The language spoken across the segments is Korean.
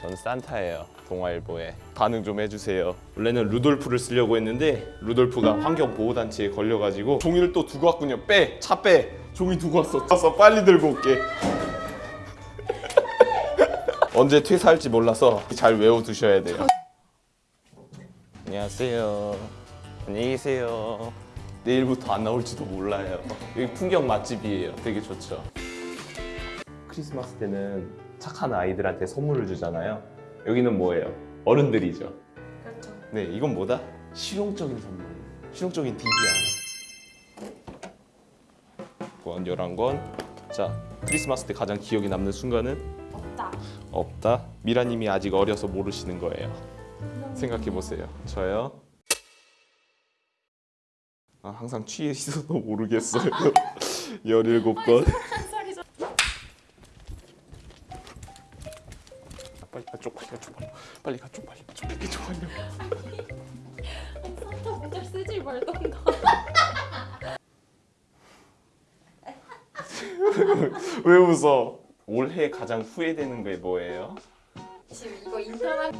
전 산타예요 동아일보에. 반응 좀 해주세요. 원래는 루돌프를 쓰려고 했는데 루돌프가 환경보호단체에 걸려가지고 종이를 또 두고 왔군요. 빼 차 빼. 종이 두고 왔어. 가서 빨리 들고 올게. 언제 퇴사할지 몰라서 잘 외워두셔야 돼요. 안녕하세요. 안녕히 계세요 내일부터 안 나올지도 몰라요 여기 풍경 맛집이에요 되게 좋죠 크리스마스 때는 착한 아이들한테 선물을 주잖아요. 여기는 뭐예요? 어른들이죠. 그렇죠. 네, 이건 뭐다? 실용적인 선물. 실용적인 DBR. 권 11권. 자, 크리스마스 때 가장 기억에 남는 순간은 없다. 없다. 미라님이 아직 어려서 모르시는 거예요. 생각해 보세요. 저요. 아, 항상 취해 있어도 모르겠어요. 17권. 소리 좀. 빨리 가, 쪽 빨리 가, 쪽 빨리. 빨리 가, 쪽 빨리. 쪽 빨리, 쪽 빨리. 산타 모자 쓰지 말던가. 왜 웃어? 올해 가장 후회되는 게 뭐예요? 지금 이거 인터넷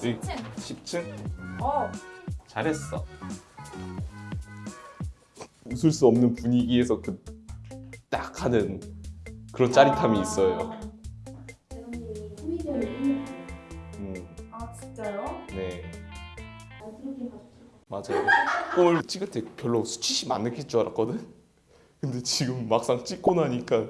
10층. 10층? 어. 잘했어. 웃을 수 없는 분위기에서 그 딱 하는 그런 짜릿함이 있어요. 코미디언을 꿈을 음, 아 진짜요? 네, 가지고 맞아요. 꿈을 찍을 때 별로 수치심 안 느낄 줄 알았거든. 근데 지금 막상 찍고 나니까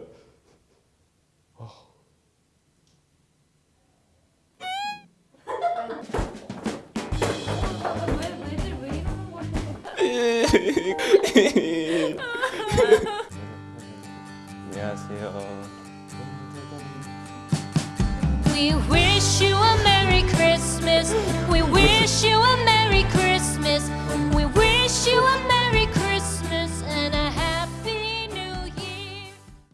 안녕하세요.